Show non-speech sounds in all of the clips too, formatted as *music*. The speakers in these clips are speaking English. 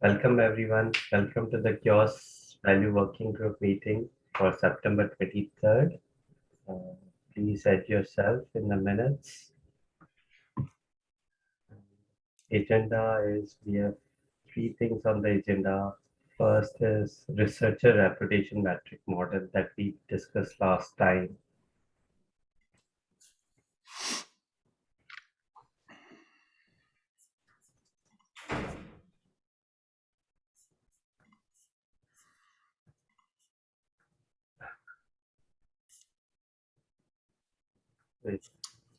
Welcome everyone. Welcome to the CHAOSS Value Working Group meeting for September 23rd. Uh, please add yourself in the minutes. Agenda is we have three things on the agenda. First is researcher reputation metric model that we discussed last time.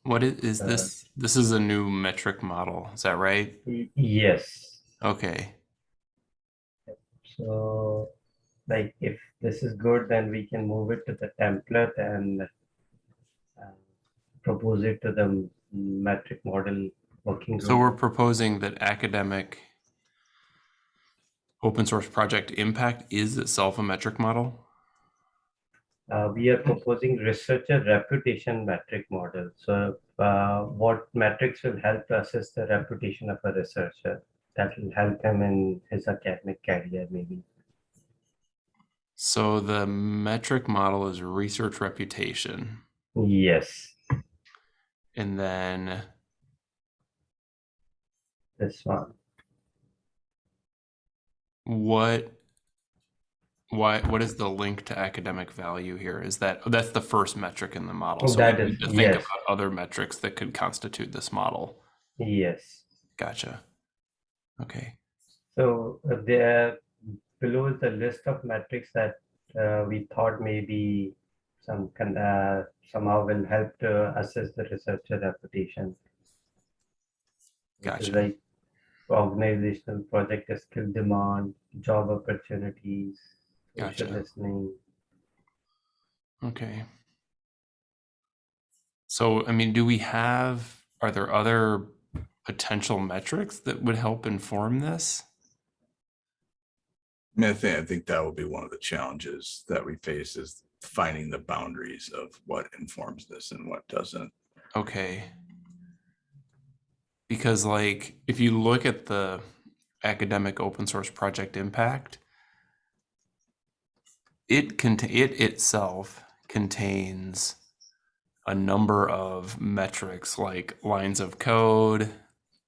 What is, is Uh, this? This is a new metric model. Is that right? Yes. Okay. So, like, if this is good, then we can move it to the template and uh, propose it to the metric model working group. So we're proposing that academic open source project impact is itself a metric model. Uh, we are proposing researcher reputation metric model. So, uh, what metrics will help to assess the reputation of a researcher? That will help him in his academic career, maybe. So the metric model is research reputation. Yes, And then this one. what why what is the link to academic value here? Is that that's the first metric in the model. So That we is- to think yes. about other metrics that could constitute this model. Yes. Gotcha. Okay. So uh, there below is the list of metrics that uh, we thought maybe some can uh, somehow will help to assess the researcher reputation. Gotcha. Like organizational project skill demand, job opportunities, social Gotcha. listening. Okay. So, I mean, do we have, are there other potential metrics that would help inform this? I mean, I think, I think that will be one of the challenges that we face is finding the boundaries of what informs this and what doesn't. Okay. Because like, if you look at the academic open source project impact, it can, it itself contains a number of metrics like lines of code,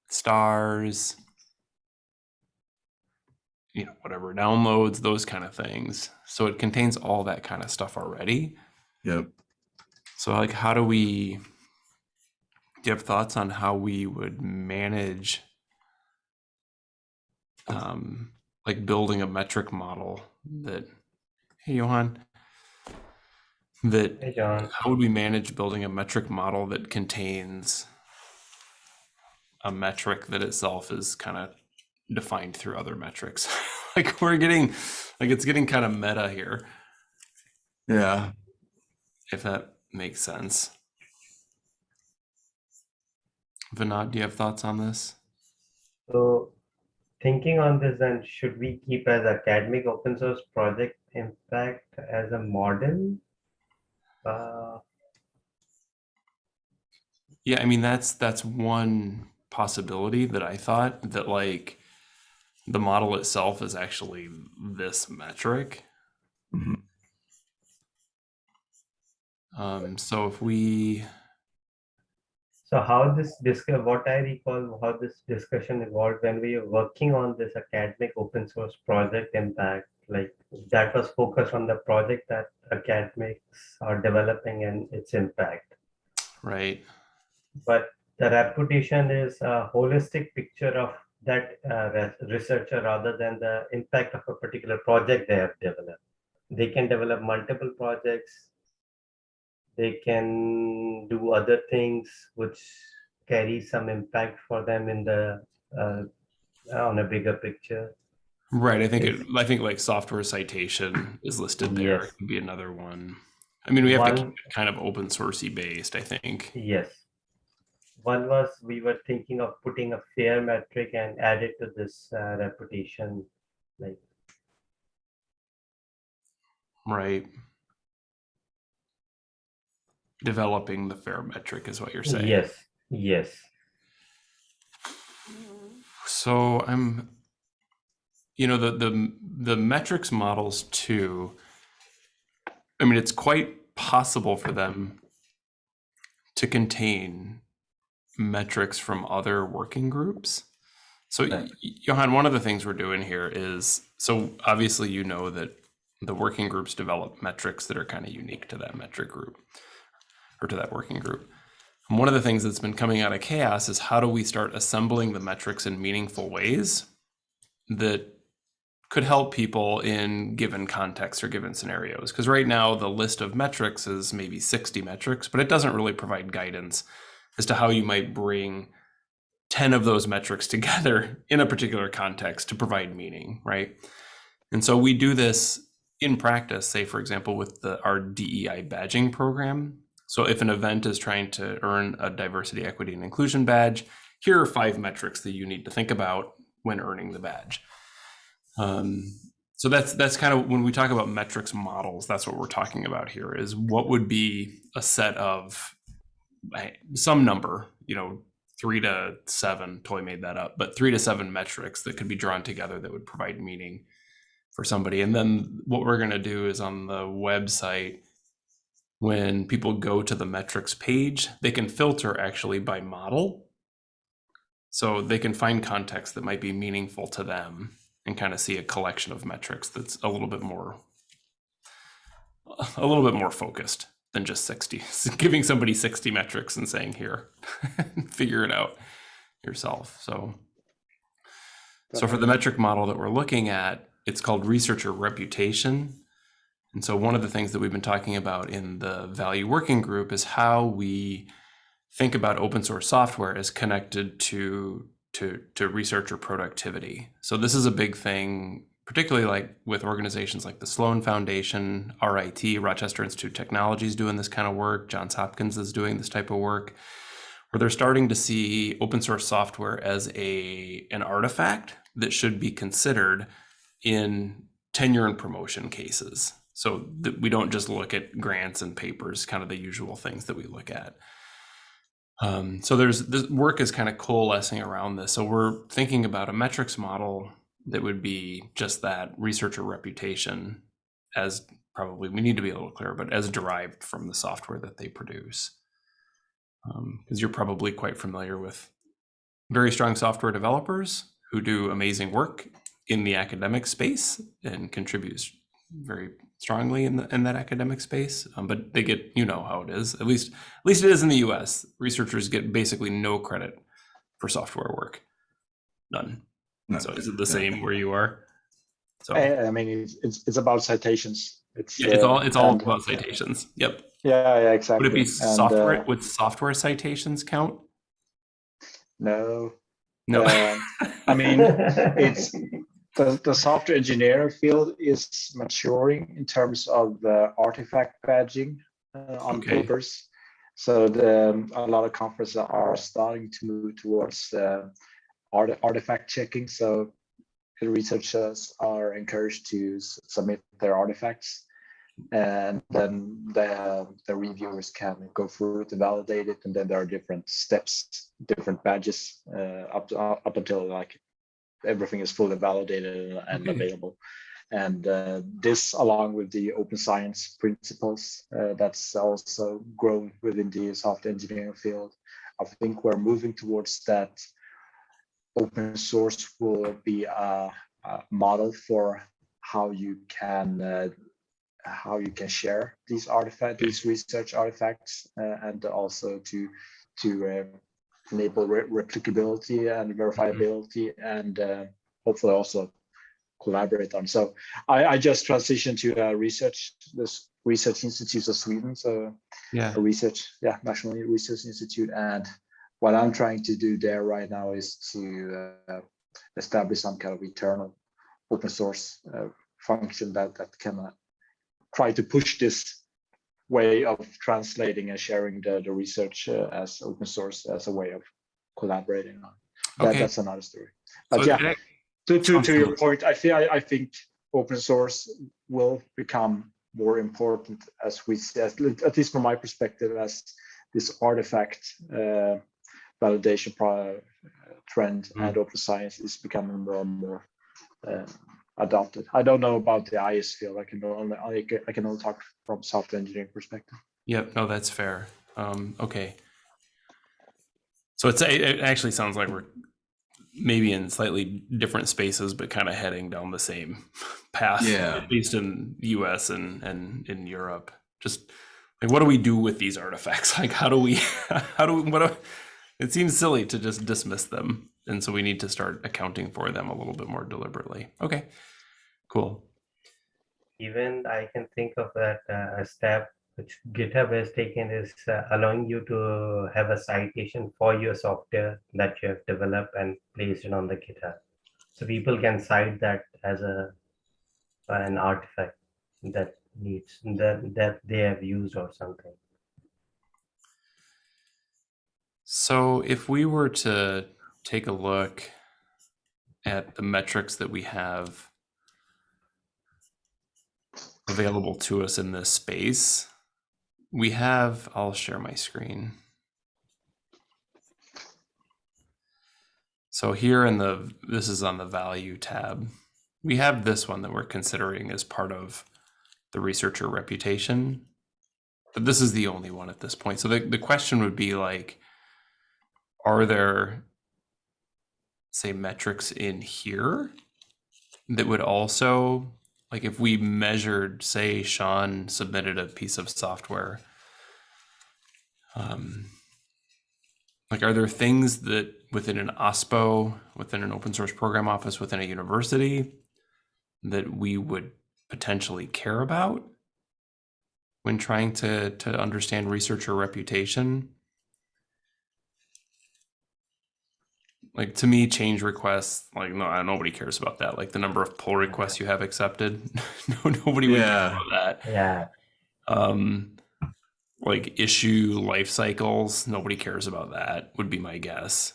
stars, you know, whatever downloads, those kind of things. So it contains all that kind of stuff already. Yep. So like how do we do you have thoughts on how we would manage um like building a metric model that hey Johan that Hey, John. how would we manage building a metric model that contains a metric that itself is kind of defined through other metrics *laughs* like we're getting like it's getting kind of meta here Yeah. if that makes sense Vinod, do you have thoughts on this? So thinking on this, then should we keep as academic open source project impact as a model? Uh, Yeah, I mean that's that's one possibility that I thought that like the model itself is actually this metric. Mhm. Um, so if we So how this discuss, what I recall, how this discussion evolved when we were working on this academic open source project impact, like that was focused on the project that academics are developing and its impact. right, But the reputation is a holistic picture of that uh, researcher rather than the impact of a particular project they have developed. They can develop multiple projects. They can do other things which carry some impact for them in the uh, on a bigger picture. Right. I think it, I think like software citation is listed there. Yes. Could be another one. I mean, we have to keep it kind of open sourcey based. I think. Yes. One was we were thinking of putting a fair metric and add it to this uh, reputation, like Right. Developing the fair metric is what you're saying. yes, yes. So I'm you know the the the metrics models too i mean it's quite possible for them to contain metrics from other working groups so Right. Y- johan one of the things we're doing here is so obviously you know that the working groups develop metrics that are kind of unique to that metric group or to that working group and one of the things that's been coming out of CHAOSS is how do we start assembling the metrics in meaningful ways that could help people in given contexts or given scenarios. Because right now, the list of metrics is maybe 60 metrics, but it doesn't really provide guidance as to how you might bring 10 of those metrics *laughs* together in a particular context to provide meaning, right? And so we do this in practice, say, for example, with the, our DEI badging program. So if an event is trying to earn a diversity, equity, and inclusion badge, here are five metrics that you need to think about when earning the badge. Um, so that's that's kind of when we talk about metrics models, that's what we're talking about here is what would be a set of some number, you know, three to seven, Toy made that up, but three to seven metrics that could be drawn together that would provide meaning for somebody. And then what we're going to do is on the website, when people go to the metrics page, they can filter actually by model. So they can find context that might be meaningful to them and kind of see a collection of metrics that's a little bit more a little bit more focused than just 60 *laughs* giving somebody 60 metrics and saying here *laughs* figure it out yourself. So so for the metric model that we're looking at it's called researcher reputation. And so one of the things that we've been talking about in the value working group is how we think about open source software as connected to to to researcher productivity. So this is a big thing, particularly like with organizations like the Sloan Foundation, RIT, Rochester Institute of Technology is doing this kind of work. Johns Hopkins is doing this type of work, where they're starting to see open source software as a an artifact that should be considered in tenure and promotion cases. So that we don't just look at grants and papers, kind of the usual things that we look at. Um, so there's this work is kind of coalescing around this. So we're thinking about a metrics model that would be just that researcher reputation as probably we need to be a little clear, but as derived from the software that they produce. Because you're probably quite familiar with very strong software developers who do amazing work in the academic space and contributes very strongly in, the, in that academic space um, but they get you know how it is. At least at least it is in the us researchers get basically no credit for software work. None. No. so is it the same where you are? So I, I mean, it's, it's it's about citations. It's yeah, it's uh, all it's all and- about citations. Yep. Yeah, yeah, exactly. would it be And, software uh, would software citations count? No, no. Um, I mean, *laughs* it's the, the software engineering field is maturing in terms of the artifact badging uh, on Okay. papers. So the, um, a lot of conferences are starting to move towards uh, art, artifact checking. So the researchers are encouraged to submit their artifacts and then the, the reviewers can go through it and validate it. And then there are different steps, different badges uh, up, to, up until like everything is fully validated and Okay. available. And uh, this, along with the open science principles, uh, that's also grown within the software engineering field. I think we're moving towards that. Open source will be a, a model for how you can uh, how you can share these artifacts, these research artifacts, uh, and also to to uh, enable re- replicability and verifiability, and uh, hopefully also collaborate on. So I, I just transitioned to uh, research this research institutes of Sweden, so yeah. a research, yeah, National Research Institute, and what I'm trying to do there right now is to uh, establish some kind of internal open source uh, function that that can uh, try to push this way of translating and sharing the, the research uh, as open source as a way of collaborating on. That, okay That's another story. But So yeah, it- to, to, to your point, I feel I, I think open source will become more important as we see, as, at least from my perspective, as this artifact uh, validation uh, trend Mm. and open science is becoming more and more uh, adopted. I don't know about the IS field. I can only I can, only talk from software engineering perspective. Yep, no, that's fair. Um, okay. So it's it it actually sounds like we're maybe in slightly different spaces, but kind of heading down the same *laughs* path. Yeah. At least in the US and and in Europe. Just like what do we do with these artifacts? *laughs* Like how do we *laughs* how do we what do, it seems silly to just dismiss them. And so we need to start accounting for them a little bit more deliberately. Okay. Cool. Even I can think of that uh, a step which GitHub has taken is uh, allowing you to have a citation for your software that you have developed and placed it on the GitHub. So people can cite that as a an artifact that needs that that they have used or something. So if we were to take a look at the metrics that we have available to us in this space, we have, I'll share my screen. So here in the, this is on the value tab. We have this one that we're considering as part of the researcher reputation. But this is the only one at this point. So the, the question would be like, are there say metrics in here that would also like if we measured say sean submitted a piece of software um, like are there things that within an ospo within an open source program office within a university that we would potentially care about when trying to to understand researcher reputation like to me change requests like no nobody cares about that. Like the number of pull requests you have accepted *laughs* no nobody would care about that. Yeah, um like issue life cycles nobody cares about that would be my guess.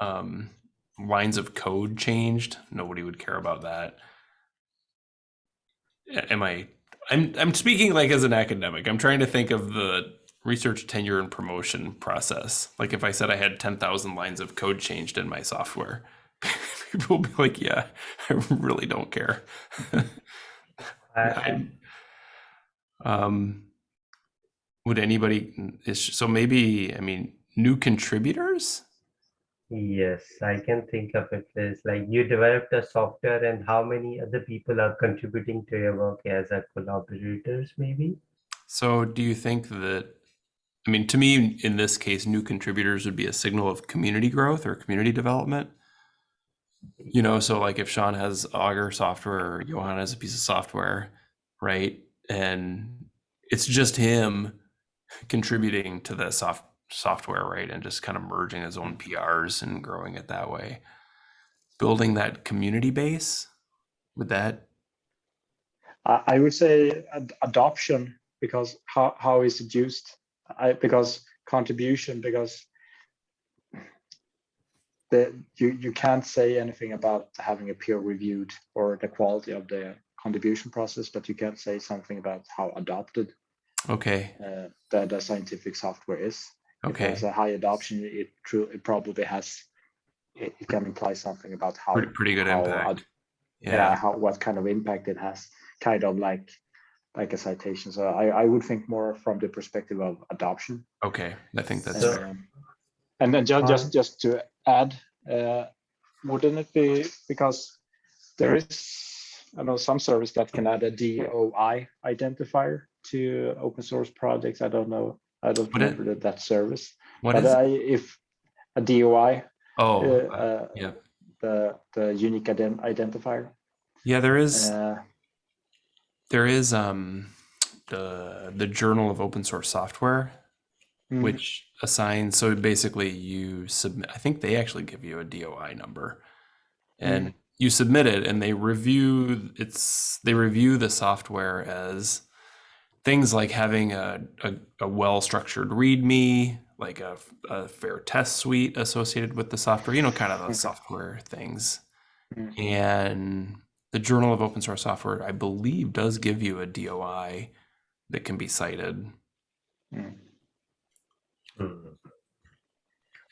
Um lines of code changed nobody would care about that. Am i i'm i'm speaking like as an academic. I'm trying to think of the research tenure and promotion process like if i said i had 10,000 lines of code changed in my software *laughs* people would be like yeah i really don't care *laughs* I, um, would anybody is so maybe I mean new contributors? Yes, I can think of it as like you developed a software and how many other people are contributing to your work as a collaborators, maybe? So do you think that I mean to me in this case new contributors would be a signal of community growth or community development? You know, so like if Sean has Augur software or Johan has a piece of software, right? And it's just him contributing to the soft software, right? And just kind of merging his own PRs and growing it that way. Building that community base, would that I, would say ad- adoption because how, how is it used? I because contribution because the you you can't say anything about having a peer reviewed or the quality of the contribution process, but you can say something about how adopted okay? uh, the, the scientific software is. If Okay. there's a high adoption, it true it probably has it, it can imply something about how Pretty, pretty good how impact. yeah. Yeah. how what kind of impact it has kind of like like a citation so i i would think more from the perspective of adoption Okay. I think that's So- fair. Um, and then just Um, just just to add uh wouldn't it be because there is i know some service that can add a doi identifier to open source projects i don't know i don't Would it- remember that, that service What but is? I, if a doi oh, uh, uh, uh, yeah. the the unique ident- identifier yeah. There is. uh, there is um the the Journal of Open Source Software, mm, which assigns. So basically, you submit. I think they actually give you a DOI number, and you submit it, and they review. It's they review the software as things like having a a, a well structured README, like a, a fair test suite associated with the software. You know, kind of Okay. those software things. Mm. And the Journal of Open Source Software, I believe, does give you a DOI that can be cited. mm.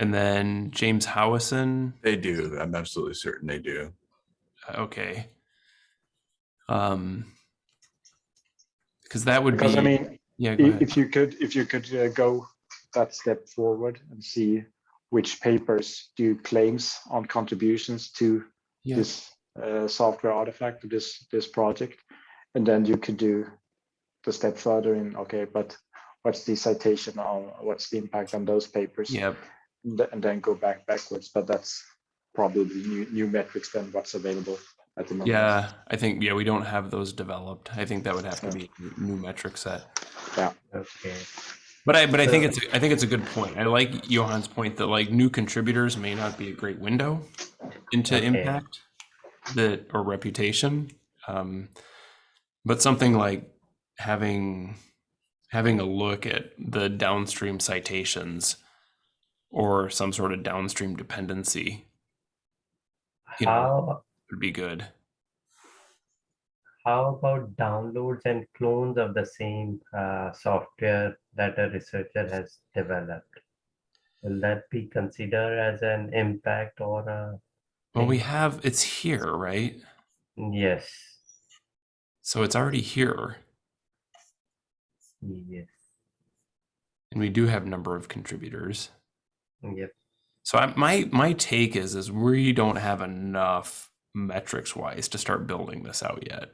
And then James Howison, They do. I'm absolutely certain they do. okay. Um, because that would Because be I mean, yeah. Go I- ahead. if you could, if you could uh, go that step forward and see which papers do claims on contributions to Yeah. this uh, software artifact to this this project, and then you could do the step further in okay, but what's the citation on what's the impact on those papers? Yep. and th- and then go back backwards. But that's probably new new metrics than what's available at the moment. Yeah, I think yeah we don't have those developed. I think that would have to be a new metric set. yeah Okay. But I but I think it's I think it's a good point. I like Johan's point that like new contributors may not be a great window into Okay. impact that or reputation. Um, but something like having having a look at the downstream citations or some sort of downstream dependency You know. How would be good. how about downloads and clones of the same uh, software that a researcher has developed? Will that be considered as an impact or a Well, we have it's here, right? yes? So it's already here, Yes. and we do have a number of contributors. Yep. So I, my my take is is we don't have enough metrics wise to start building this out yet.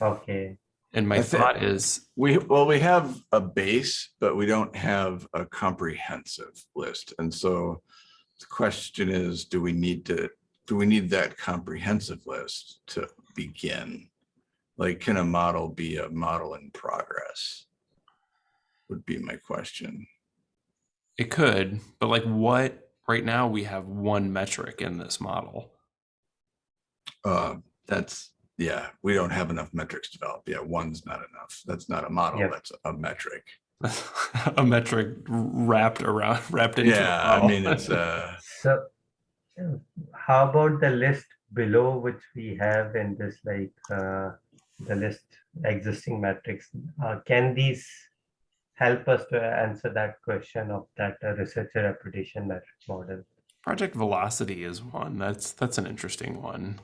Okay. And my I thought is, We, well, we have a base, but we don't have a comprehensive list. And so the question is, do we need to, do we need that comprehensive list to begin? Like, can a model be a model in progress? Would be my question. it could, but like what? Right now we have one metric in this model. Uh, that's, yeah, we don't have enough metrics developed. Yeah, one's not enough. That's not a model, Yep. that's a metric. *laughs* a metric wrapped around wrapped into. a Yeah, I mean, it's, *laughs* uh, So uh, how about the list below which we have in this like uh, the list existing metrics? Uh, can these help us to answer that question of that uh, researcher reputation metric model? Project velocity is one. That's that's an interesting one.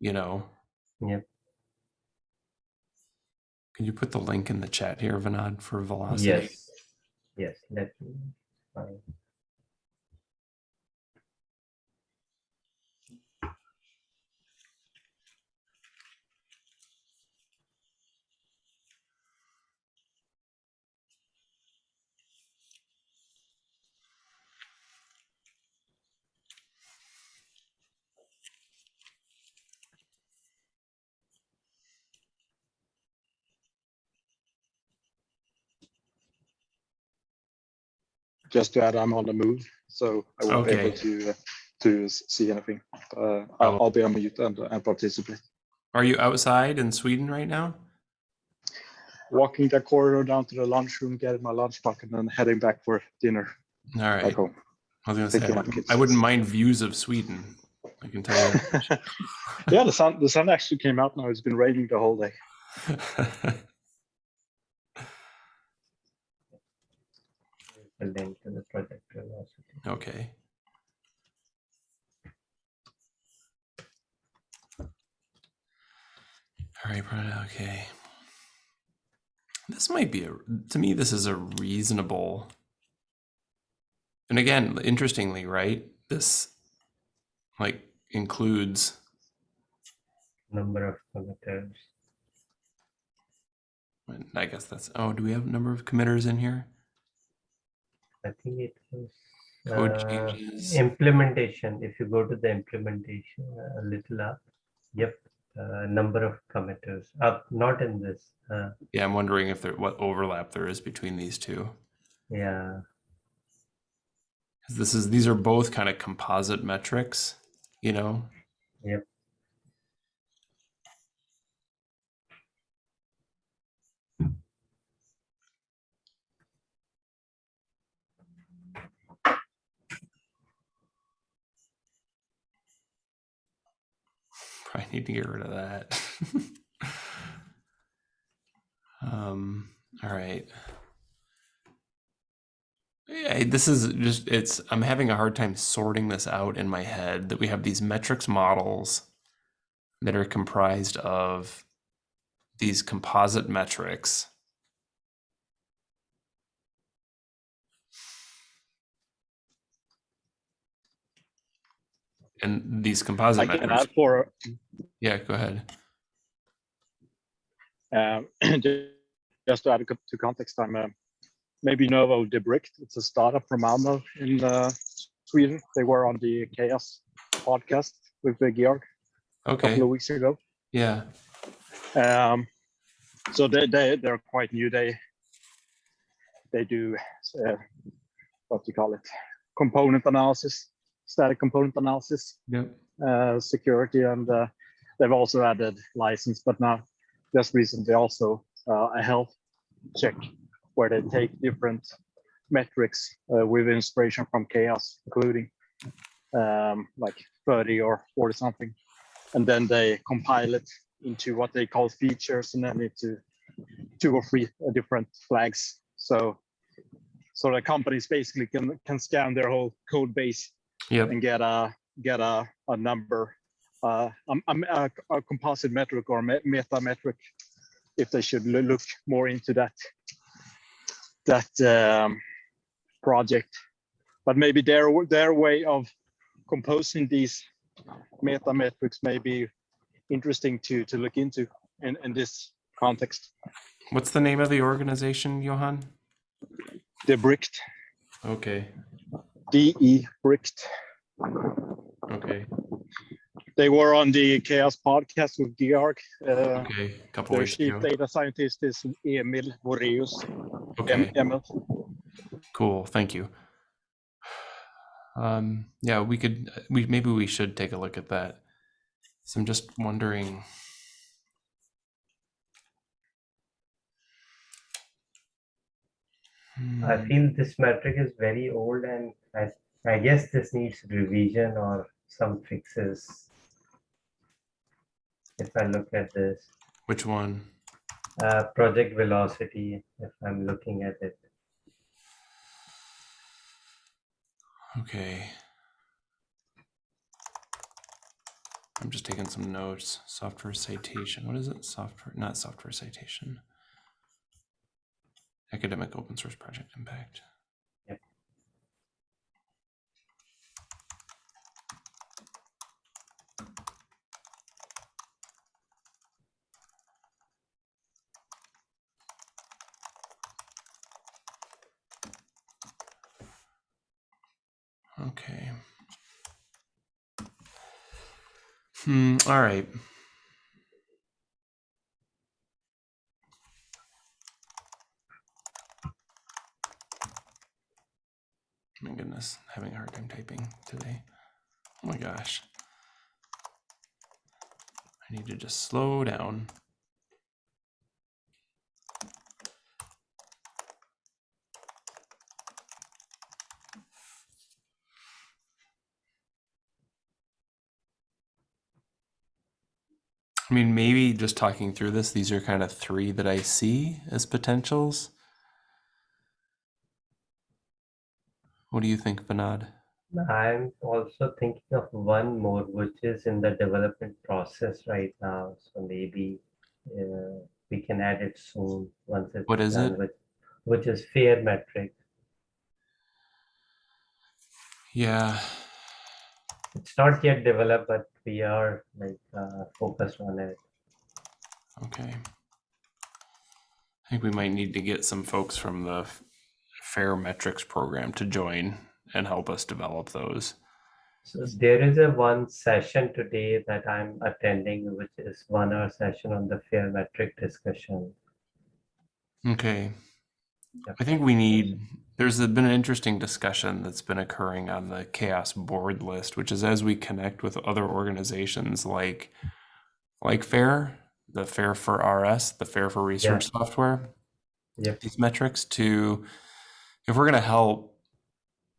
You know. Yep. Can you put the link in the chat here, Vinod, for velocity? Yes. Yes. Let me find. Just to add, I'm on the move, so I won't be able to uh, to see anything. Uh. I'll, I'll be on mute and, and participate. Are you outside in Sweden right now? Walking the corridor down to the lunchroom, getting my lunch bucket, and then heading back for dinner All right. back home. I was gonna Thank say you, I wouldn't. I wouldn't mind views of Sweden. I can tell you. *laughs* yeah, the sun the sun actually came out now. It's been raining the whole day. *laughs* link to the project velocity. okay. All right, Brian, okay. This might be a to me this is a reasonable and again, interestingly, right? This like includes Number of committers. I guess that's oh, do we have a number of committers in here? I think it was Code uh, changes. implementation. If you go to the implementation uh, a little up, yep, uh, number of committers up, not in this. Uh, Yeah, I'm wondering if there what overlap there is between these two. yeah, 'Cause This is these are both kind of composite metrics, you know. Yep. Probably need to get rid of that. *laughs* um. All right. Yeah, this is just it's I'm having a hard time sorting this out in my head that we have these metrics models that are comprised of these composite metrics. And these I composite can metrics, add for yeah, go ahead. Um, *clears throat* Just to add to context, I'm uh, maybe you know of Debricked. It's a startup from Malmo in uh, Sweden. They were on the CHAOSS podcast with uh, Georg a Okay, couple of weeks ago. yeah, Um, so they they they're quite new. They they do uh, what do you call it? Component analysis, static component analysis, yep, uh, security, and uh, they've also added license. But now, just recently, also uh, a health check where they take different metrics uh, with inspiration from CHAOSS, including um, like 30 or 40 something, and then they compile it into what they call features, and then into two or three uh, different flags. So, so the companies basically can can scan their whole code base yep, and get a get a, a number, uh, a, a, a composite metric or me- meta metric, if they should look more into that that um, project. But maybe their their way of composing these meta metrics may be interesting to to look into in, in this context. What's the name of the organization, Johan? Debricked, Okay, DE bricked. okay, They were on the CHAOSS podcast with Georg. Uh, okay, a couple Their weeks chief ago. data scientist is Emil Wåreus. Okay, Emil. cool, thank you. Um, yeah, we could, we, maybe we should take a look at that. So I'm just wondering. I feel this metric is very old and I, I guess this needs revision or some fixes. If I look at this, Which one? uh, project velocity, if I'm looking at it. Okay. I'm just taking some notes. Software citation. What is it? Software, not software citation. Academic open source project impact. Yep. Okay. Hmm, all right. My goodness, having a hard time typing today. Oh my gosh. I need to just slow down. I mean, maybe just talking through this, these are kind of three that I see as potentials. What do you think, Vinod? I'm also thinking of one more, which is in the development process right now. So maybe uh, we can add it soon once it's What is done it? with, which is fair metric. Yeah, It's not yet developed, but we are like uh, focused on it. okay. I think we might need to get some folks from the Fair Metrics program to join and help us develop those. So there is a one session today that I'm attending, which is one hour session on the fair metric discussion. Okay. Yep. I think we need, there's been an interesting discussion that's been occurring on the CHAOSS board list, which is as we connect with other organizations like, like FAIR, the FAIR for RS, the FAIR for Research Software, Yep. these metrics to, if we're going to help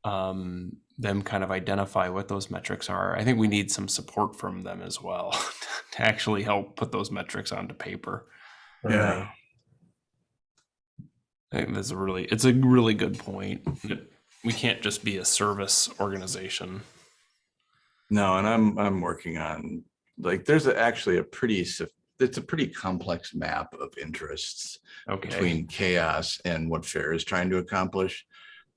um, them kind of identify what those metrics are, I think we need some support from them as well *laughs* to actually help put those metrics onto paper. Yeah. I think that's a really, it's a really good point. We can't just be a service organization. No, and I'm, I'm working on like, there's a- actually a pretty, it's a pretty complex map of interests Okay. between CHAOSS and what FAIR is trying to accomplish.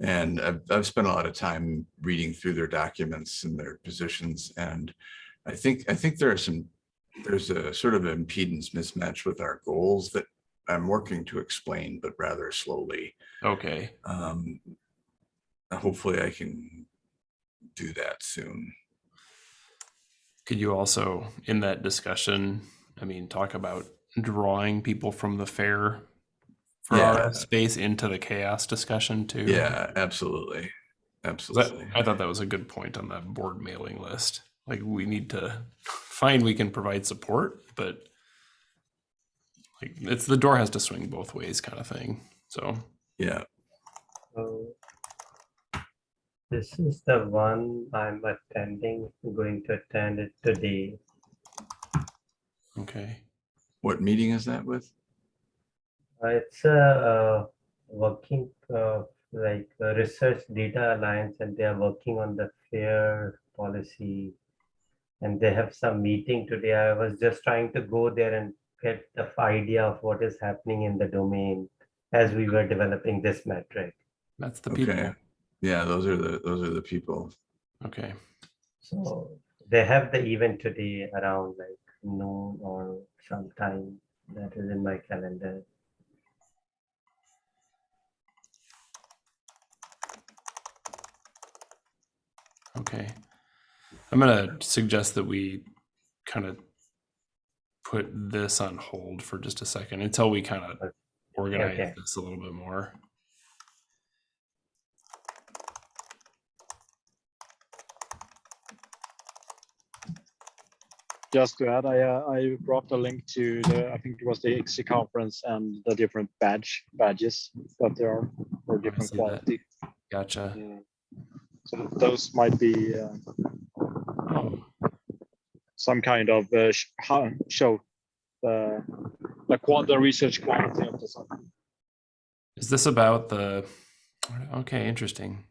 And I've, I've spent a lot of time reading through their documents and their positions. And I think, I think there are some, there's a sort of impedance mismatch with our goals that I'm working to explain, but rather slowly. Okay. Um, hopefully I can do that soon. Could you also, in that discussion, I mean, talk about drawing people from the fair for Yeah. our space into the CHAOSS discussion too? Yeah, absolutely. Absolutely. That, I thought that was a good point on that board mailing list. Like we need to find we can provide support, but like it's the door has to swing both ways kind of thing. So Yeah, So this is the one I'm attending, going to attend it today. okay. what meeting is that with? Uh, It's a, uh working, uh, like a research data alliance and they are working on the fair policy. And they have some meeting today. I was just trying to go there and get the idea of what is happening in the domain as we were developing this metric. That's the Okay. people. Yeah, those are the, those are the people. Okay. So they have the event today around like noon or sometime that is in my calendar. Okay. I'm gonna suggest that we kind of put this on hold for just a second until we kind of organize Okay. this a little bit more. Just to add, I, uh, I brought a link to the, I think it was the ICSE conference and the different badge, badges that there are for different see that. quality. Gotcha. Mm. So those might be uh, Oh, some kind of uh, sh- show the, the qual, the research quality of the software. is this about the? Okay, interesting.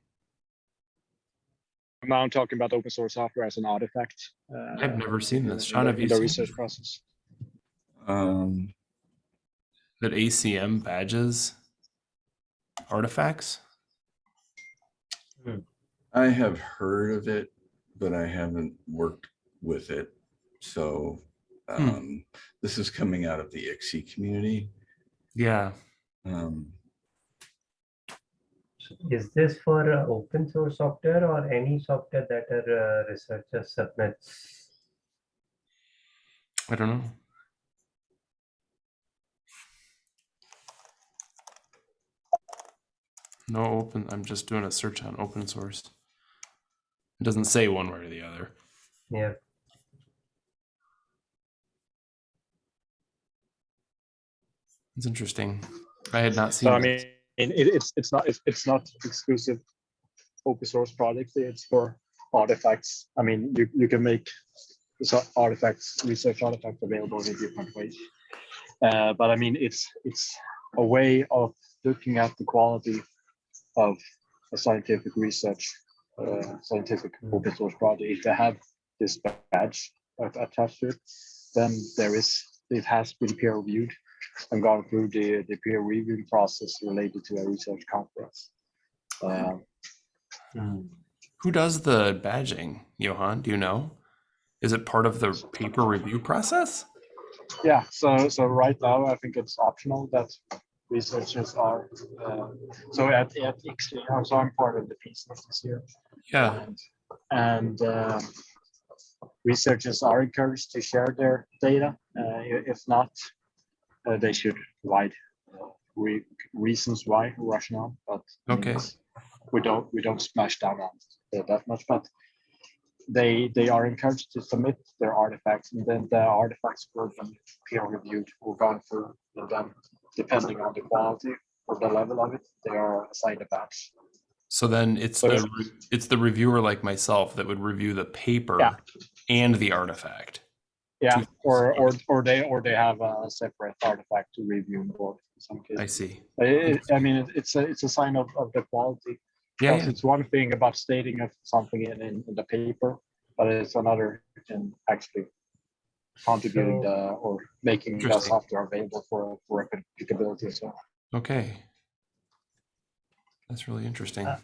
Now I'm talking about open source software as an artifact. uh, I've never seen this. the- Sean, have in you the seen research process? Um, that ACM badges artifacts? I have heard of it, but I haven't worked with it. So, Hmm. um, this is coming out of the ICSE community. Yeah. Um, Is this for uh, open source software or any software that a uh, researcher submits? I don't know. No open, I'm just doing a search on open source. It doesn't say one way or the other. Yeah, It's interesting. I had not seen. So I mean, it, it's, it's not, it's, it's not exclusive open source project, it's for artifacts. I mean, you, you can make so artifacts, research artifacts available in different ways. Uh, but I mean, it's, it's a way of looking at the quality of a scientific research, uh, scientific open source project. If they have this badge attached to it, then there is, it has been peer reviewed and gone through the, the peer reviewing process related to a research conference. Um, Who does the badging, Johan? Do you know? Is it part of the paper review process? yeah, so so right now I think it's optional that researchers are. Uh, so at at ICSE, so I'm part of the piece this year, Yeah. and, and uh, researchers are encouraged to share their data. Uh, if not, uh, they should provide uh, re- reasons why rationale. But Okay. we don't we don't smash down on that much, but they they are encouraged to submit their artifacts, and then the artifacts will be peer reviewed or gone through, and then depending on the quality or the level of it, they are assigned a badge. So then it's So the it's- it's the reviewer like myself that would review the paper Yeah. and the artifact. Yeah, or or or they or they have a separate artifact to review both in some cases. I see. I, I mean, it- it's a it's a sign of, of the quality. Yeah, yeah. It's one thing about stating of something in, in, in the paper, but it's another in actually contributing So- the or making the software available for for applicability as well. Okay. That's really interesting. Uh,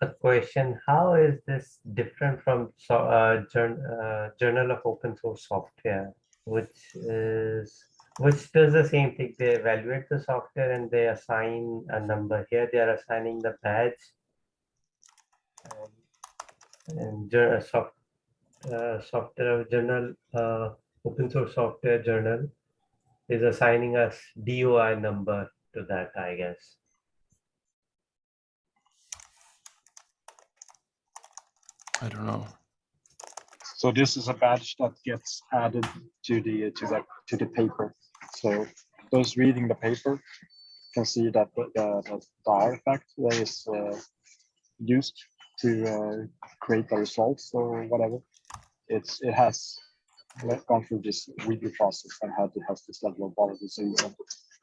a question how is this different from so, uh, jour- uh, journal of open source software? Which is which does the same thing? They evaluate the software and they assign a number. Here they are assigning the badge. And, and uh, soft, uh, software journal uh, open source software journal is assigning us doi number to that i guess I don't know. So this is a badge that gets added to the to the to the paper. So those reading the paper can see that the the, the artifact that is uh, used to uh, create the results or whatever. It's it has gone through this review process and had it has this level of you can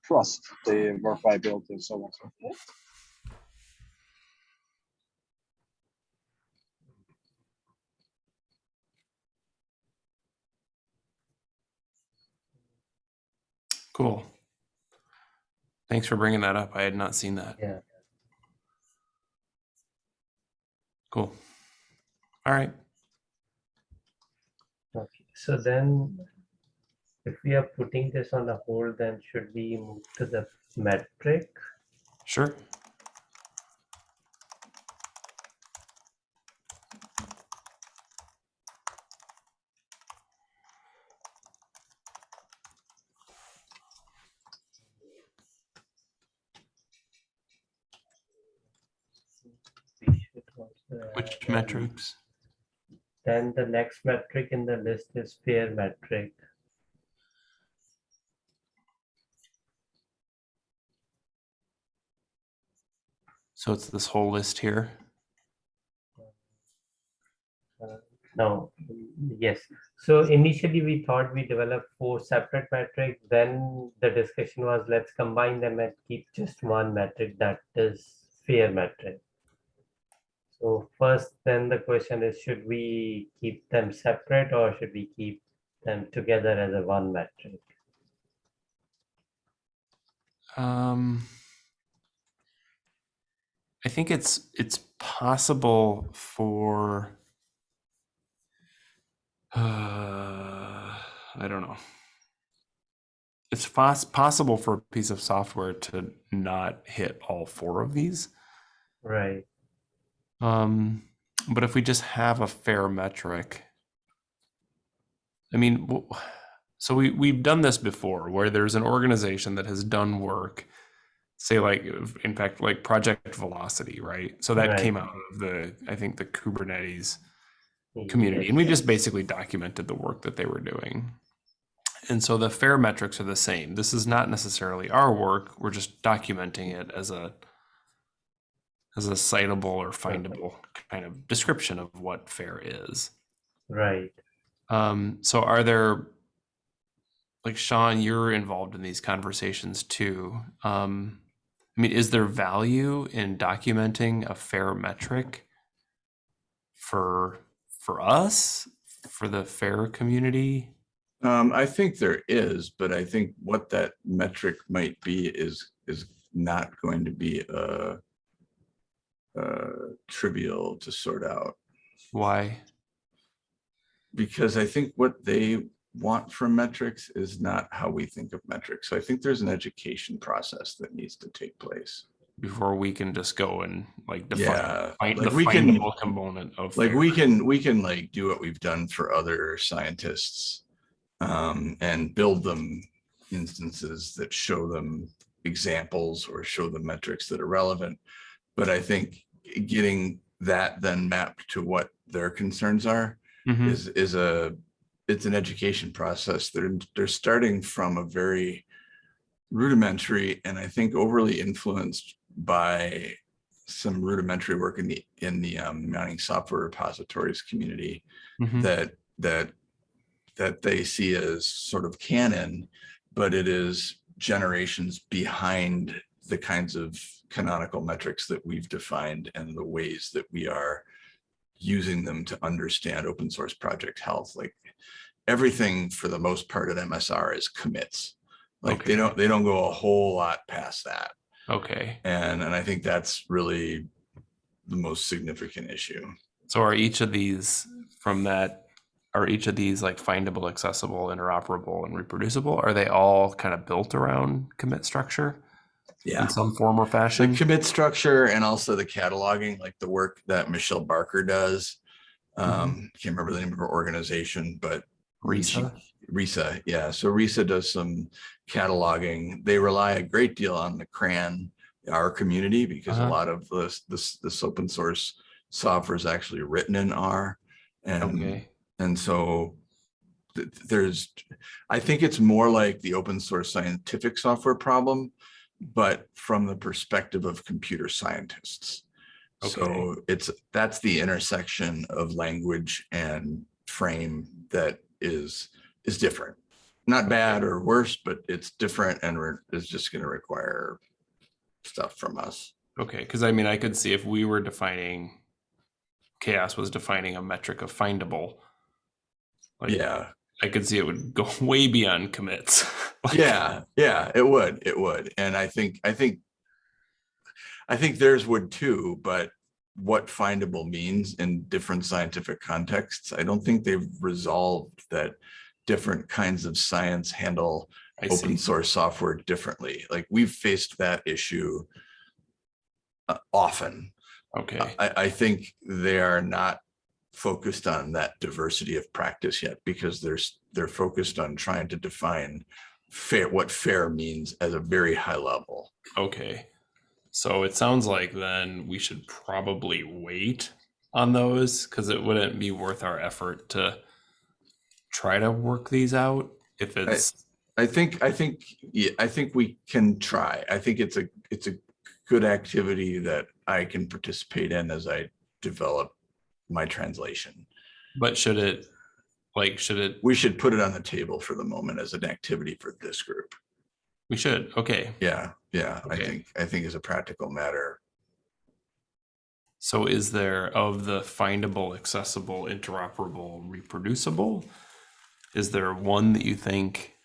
trust the verifiability and so on. and so forth. Cool. Thanks for bringing that up. I had not seen that. Yeah. Cool. All right. Okay, so then if we are putting this on a hold, then should we move to the metric? Sure. We should also Which add, metrics? Then the next metric in the list is fair metric. So it's this whole list here. Uh, No, yes. So initially we thought we developed four separate metrics. Then the discussion was let's combine them and keep just one metric that is fair metric. So first, then the question is, should we keep them separate or should we keep them together as a one metric? Um, I think it's it's possible for. Uh, I don't know. It's pos- possible for a piece of software to not hit all four of these. Right, Um, but if we just have a fair metric, I mean, so we we've done this before, where there's an organization that has done work, say like, in fact, like Project Velocity, right? So that Right. came out of the, I think, the Kubernetes community, and we just basically documented the work that they were doing. And so the fair metrics are the same. This is not necessarily our work. We're just documenting it as a as a citable or findable kind of description of what fair is. right. Um, so are there like Sean, you're involved in these conversations too. Um, I mean, is there value in documenting a fair metric for for us, for the fair community? Um, I think there is, but I think what that metric might be is, is not going to be, uh, uh, trivial to sort out. Why? Because I think what they want from metrics is not how we think of metrics. So I think there's an education process that needs to take place. Before we can just go and like define, Yeah, find like the we can- component of like we can we can like do what we've done for other scientists um and build them instances that show them examples or show them metrics that are relevant but i think getting that then mapped to what their concerns are Mhm. is is a it's an education process they're they're starting from a very rudimentary and i think overly influenced by some rudimentary work in the in the um, mining software repositories community Mhm. that that that they see as sort of canon, but it is generations behind the kinds of canonical metrics that we've defined and the ways that we are using them to understand open source project health. Like everything for the most part at MSR is commits. Like they don't, they don't go a whole lot past that. Okay. And, and I think that's really the most significant issue. So are each of these from that, are each of these like findable, accessible, interoperable, and reproducible? Are they all kind of built around commit structure Yeah. in some form or fashion. The commit structure and also the cataloging, like the work that Michelle Barker does. Um, can't remember the name of her organization, but ReSA? ReSA, yeah. So ReSA does some cataloging. They rely a great deal on the CRAN, R community, because a Uh-huh. lot of this, this, this open source software is actually written in R. And, Okay. and so there's, I think it's more like the open source scientific software problem, but from the perspective of computer scientists. So it's, that's the intersection of language and frame that is, is different. Not bad or worse, but it's different and it's just gonna require stuff from us. Okay. Because I mean, I could see if we were defining, CHAOSS was defining a metric of findable. like, Yeah, I could see it would go *laughs* way beyond commits. *laughs* Like, yeah, yeah, it would, it would. And I think, I think, I think theirs would too, but what findable means in different scientific contexts, I don't think they've resolved that different kinds of science handle I see. open source software differently. Like we've faced that issue uh, often. Okay. I, I think they are not focused on that diversity of practice yet because there's, they're focused on trying to define fair, what fair means at a very high level. Okay. So it sounds like then we should probably wait on those because it wouldn't be worth our effort to try to work these out if it's I think, I think, yeah, I think we can try. I think it's a, it's a good activity that I can participate in as I develop my translation. but should it like should it We should put it on the table for the moment as an activity for this group. we should okay Yeah, yeah, I think, I think as a practical matter, so is there of the findable accessible interoperable reproducible is there one that you think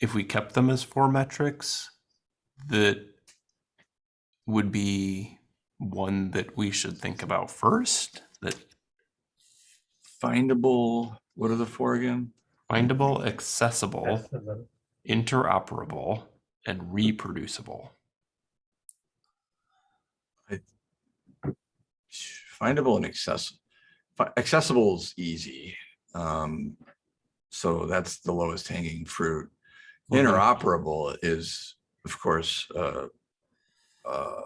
if we kept them as four metrics that would be one that we should think about first that findable, what are the four again? findable accessible Accessible. interoperable and reproducible Findable and accessible. Accessible is easy. Um, so that's the lowest hanging fruit. Okay. Interoperable is, of course, uh, uh,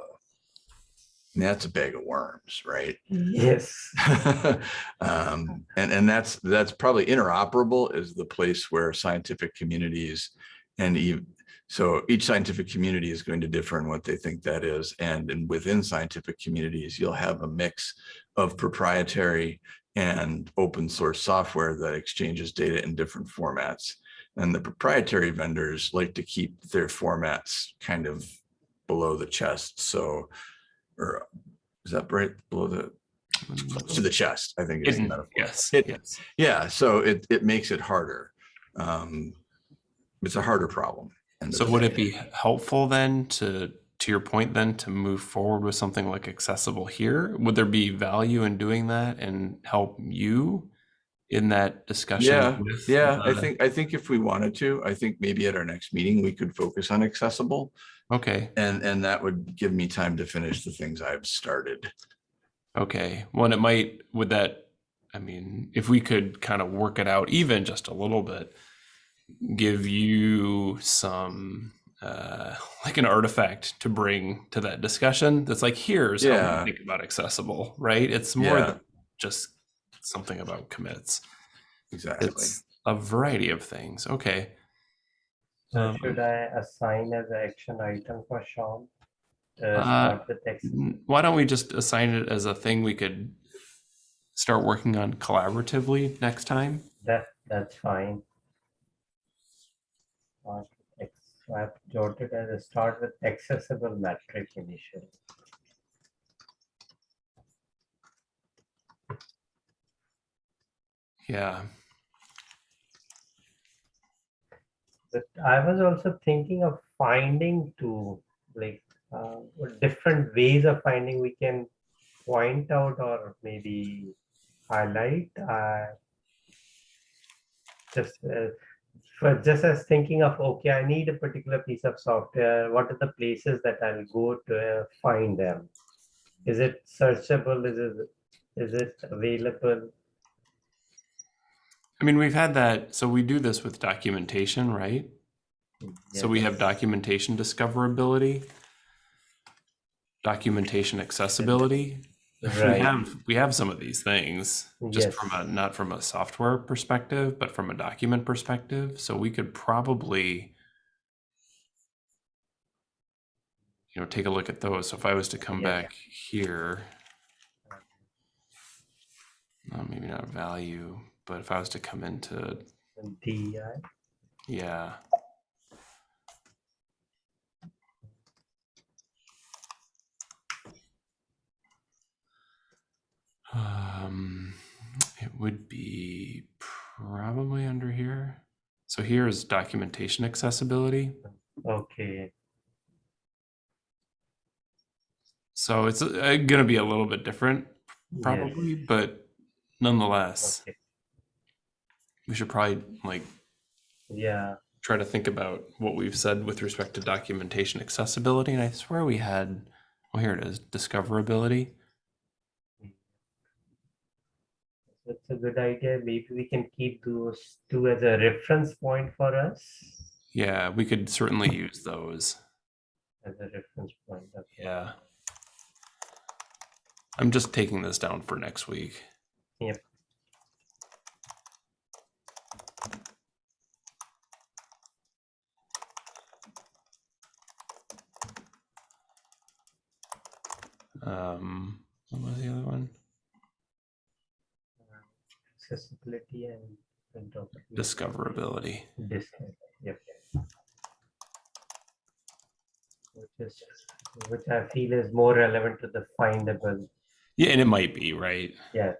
that's a bag of worms, right? Yes. *laughs* um, and and that's that's probably interoperable is the place where scientific communities and even so each scientific community is going to differ in what they think that is and, and within scientific communities you'll have a mix of proprietary and open source software that exchanges data in different formats and the proprietary vendors like to keep their formats kind of below the chest so or is that right below the close to the chest, I think is the metaphor. yes Hidden. yes Yeah, so it, it makes it harder. Um, it's a harder problem. So would it be helpful then to, to your point then, to move forward with something like accessible here? Would there be value in doing that and help you in that discussion? Yeah, with Yeah, I think, I think if we wanted to, I think maybe at our next meeting, we could focus on accessible. Okay, And, and that would give me time to finish the things I've started. okay. Well, it might, would that, I mean, if we could kind of work it out even just a little bit, give you some, uh, like an artifact to bring to that discussion that's like, here's how Yeah. we think about accessible, right? It's more Yeah. than just something about commits. Exactly. It's a variety of things. Okay. So Um, should I assign as an action item for Sean? Uh, Uh, start with ex- N- Why don't we just assign it as a thing we could start working on collaboratively next time? that, that's fine. Start with ex- so I've jotted as a start with accessible metric initially. Yeah. But I was also thinking of finding to like uh, different ways of finding we can point out or maybe highlight. Uh, just uh, for just as thinking of okay, I need a particular piece of software. What are the places that I'll go to uh, find them? Is it searchable? Is it is it available? I mean, we've had that. So we do this with documentation, right? So we have documentation discoverability, documentation accessibility. We have we have some of these things just Yes. from a not from a software perspective, but from a document perspective. So we could probably you know take a look at those. So if I was to come Yeah. back here, uh, maybe not value, but if I was to come into DEI. yeah. Um, it would be probably under here. So here is documentation accessibility. Okay. So it's uh, going to be a little bit different, Yes. probably, but nonetheless, Okay. We should probably like Yeah. try to think about what we've said with respect to documentation accessibility. And I swear we had, well, here it is, discoverability. That's a good idea. Maybe we can keep those two as a reference point for us. Yeah, we could certainly use those. As a reference point. Yeah. I'm just taking this down for next week. Yep. Um, what was the other one? Accessibility and, Discoverability. Discover. Yep. Which is which I feel is more relevant to the findable. Yeah, and it might be, right? Yeah.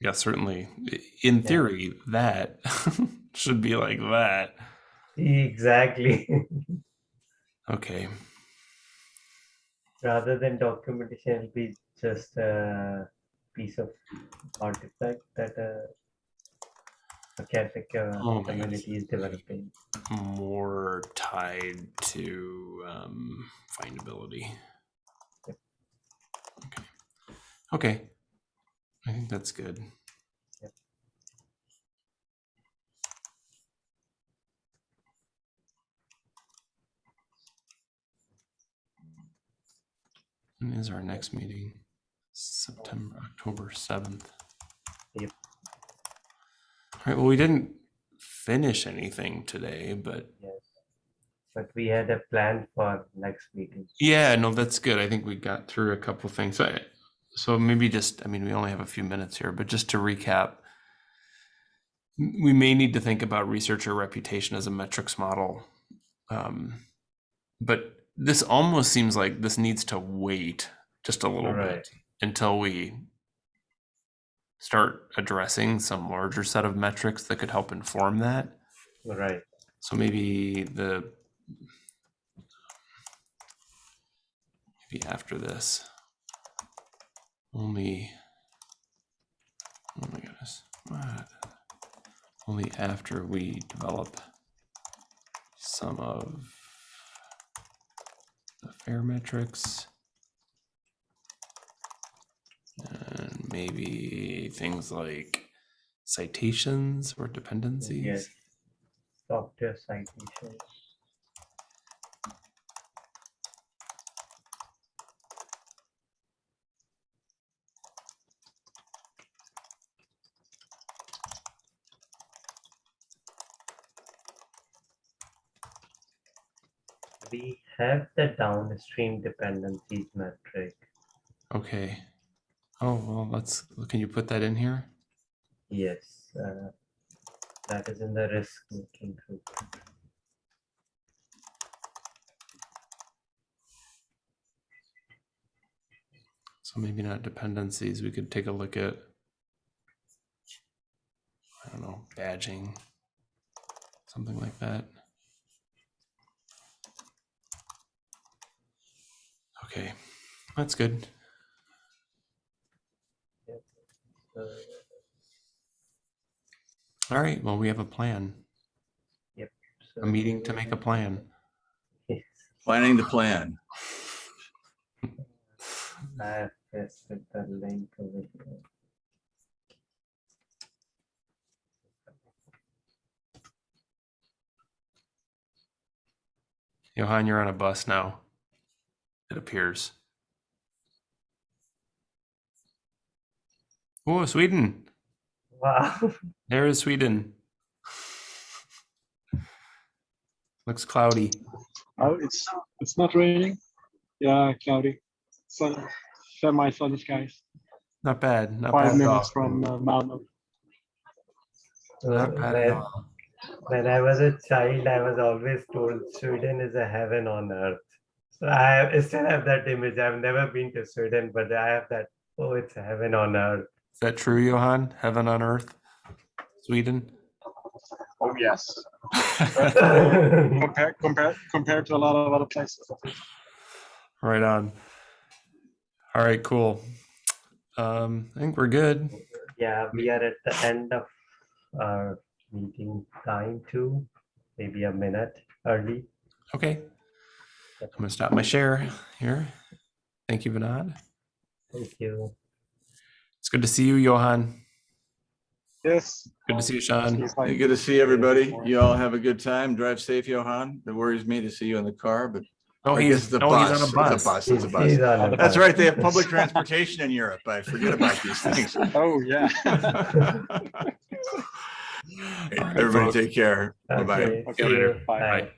Yeah, certainly. In theory, that *laughs* should be like that. Exactly. *laughs* Okay. Rather than documentation, it'll be just a piece of artifact that a academic uh, Oh community is developing. More tied to um, findability. Yep. Okay. Okay. I think that's good. When is our next meeting? September, October 7th. Yep. All right, well, we didn't finish anything today, but Yes. But we had a plan for next meeting. yeah, no, that's good. I think we got through a couple things. So, so maybe just, I mean, we only have a few minutes here, but just to recap, we may need to think about researcher reputation as a metrics model. Um, but this almost seems like this needs to wait just a little Right. bit until we start addressing some larger set of metrics that could help inform that. Right. So maybe the maybe after this. Only oh my goodness. What? Only after we develop some of fair metrics. And maybe things like citations or dependencies. Yes. Software citation. We have the downstream dependencies metric. Okay. Oh, well, let's, can you put that in here? Yes, uh, that is in the risk making group. So maybe not dependencies. We could take a look at. I don't know, badging, something like that. Okay, that's good. All right, well, we have a plan, so- a meeting to make a plan. Yes, Planning the plan. *laughs* I have pasted the link over here. Johan, you're on a bus now. It appears. Oh, Sweden. Wow. *laughs* There is Sweden. Looks cloudy. Oh, it's it's not raining. Yeah, cloudy. Sun, semi sunny skies. Not bad. Not Five bad minutes from uh, Malmo. Not bad at When, all. when I was a child, I was always told Sweden is a heaven on earth. So I I still have that image. I've never been to Sweden, but I have that. Oh, it's a heaven on earth. Is that true, Johan? Heaven on earth? Sweden? Oh yes. *laughs* Compared compared compared to a lot of other places. right on. All right, cool. Um, I think we're good. Yeah, we are at the end of our meeting time too, maybe a minute early. Okay. I'm gonna stop my share here. Thank you, Vinod. Thank you. It's good to see you, Johan. Yes. Good to see you, Sean. Hey, Good to see everybody. You all have a good time. Drive safe, Johan. It worries me to see you in the car, but Oh, I he's, the no, bus. he's on a It's bus. a bus. It's a bus. He's on a That's bus. right. They have public transportation in Europe. I forget about these things. *laughs* Oh yeah. *laughs* Everybody take care. Bye-bye. Okay, Okay, bye. Bye. Bye.